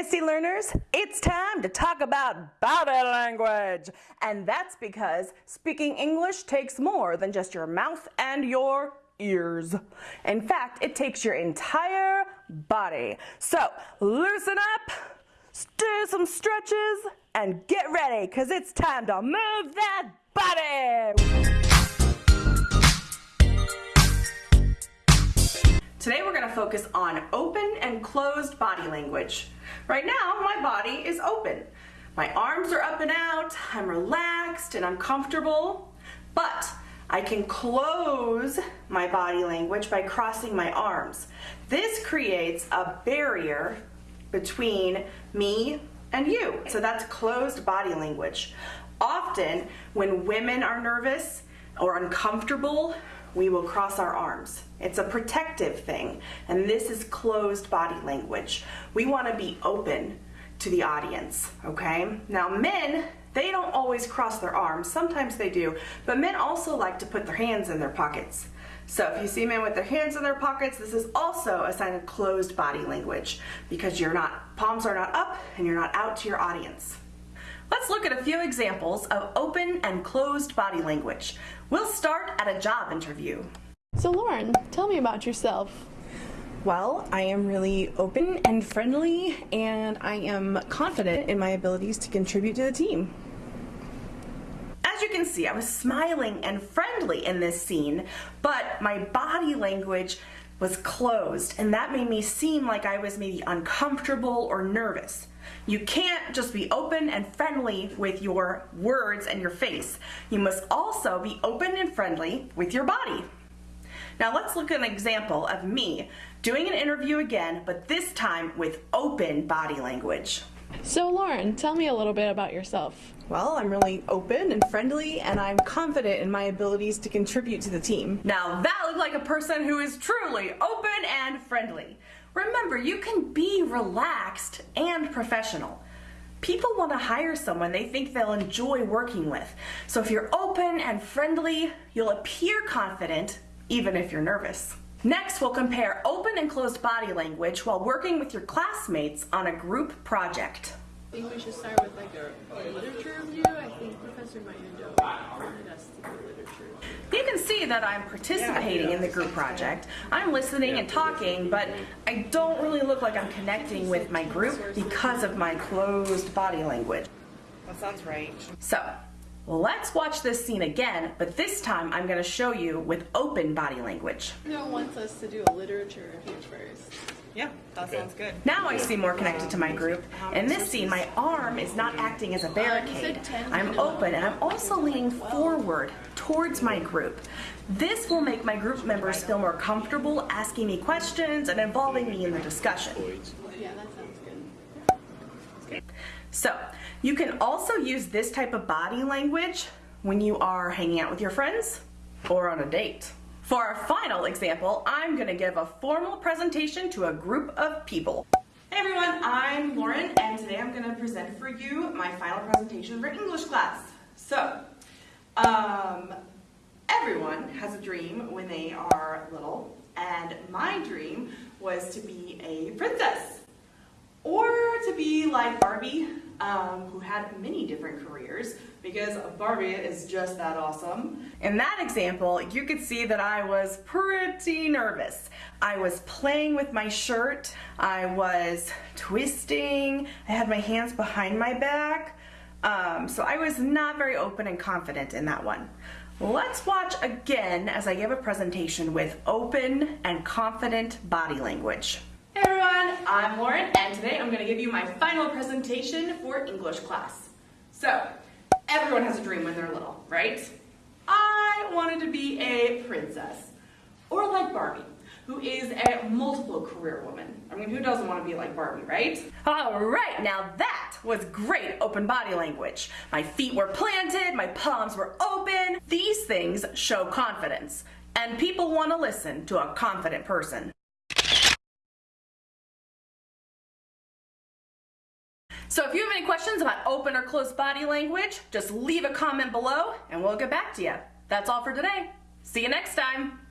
ASD learners, it's time to talk about body language. And that's because speaking English takes more than just your mouth and your ears. In fact, it takes your entire body. So loosen up, do some stretches, and get ready because it's time to move that body. Today we're going to focus on open and closed body language. Right now my body is open. My arms are up and out, I'm relaxed and I'm comfortable, but I can close my body language by crossing my arms. This creates a barrier between me and you. So that's closed body language. Often when women are nervous or uncomfortable, we will cross our arms. It's a protective thing, and this is closed body language. We want to be open to the audience, okay? Now men, they don't always cross their arms. Sometimes they do, but men also like to put their hands in their pockets. So if you see men with their hands in their pockets, this is also a sign of closed body language because you're not, palms are not up and you're not out to your audience. Let's look at a few examples of open and closed body language. We'll start at a job interview. So Lauren, tell me about yourself. Well, I am really open and friendly, and I am confident in my abilities to contribute to the team. As you can see, I was smiling and friendly in this scene, but my body language was closed, and that made me seem like I was maybe uncomfortable or nervous. You can't just be open and friendly with your words and your face. You must also be open and friendly with your body. Now let's look at an example of me doing an interview again, but this time with open body language. So Lauren, tell me a little bit about yourself. Well, I'm really open and friendly, and I'm confident in my abilities to contribute to the team. Now that looked like a person who is truly open and friendly. Remember, you can be relaxed and professional. People want to hire someone they think they'll enjoy working with. So if you're open and friendly, you'll appear confident even if you're nervous. Next, we'll compare open and closed body language while working with your classmates on a group project. I think we should start with like a, a literature review. I think Professor Mayundo wanted us to do literature. You can see that I'm participating in the group project. I'm listening and talking, but I don't really look like I'm connecting with my group because of my closed body language. That sounds right. So, let's watch this scene again, but this time I'm going to show you with open body language. No wants us to do a literature review first. Yeah, that okay. sounds good. Now I seem more connected to my group. In this scene, my arm is not acting as a barricade. I'm open and I'm also leaning forward towards my group. This will make my group members feel more comfortable asking me questions and involving me in the discussion. Yeah, that sounds good. So, you can also use this type of body language when you are hanging out with your friends or on a date. For our final example, I'm going to give a formal presentation to a group of people. Hey everyone, I'm Lauren and today I'm going to present for you my final presentation for English class. So, um, everyone has a dream when they are little and my dream was to be a princess or to be like Barbie um, who had many different careers because Barbie is just that awesome. In that example, you could see that I was pretty nervous. I was playing with my shirt, I was twisting, I had my hands behind my back, um, so I was not very open and confident in that one. Let's watch again as I give a presentation with open and confident body language. Hey everyone, I'm Lauren and today I'm going to give you my final presentation for English class. So, everyone has a dream when they're little, right? I wanted to be a princess, or like Barbie, who is a multiple career woman. I mean, who doesn't want to be like Barbie, right? All right, now that was great open body language. My feet were planted, my palms were open. These things show confidence, and people want to listen to a confident person. So if you have any questions about open or closed body language, just leave a comment below and we'll get back to you. That's all for today. See you next time.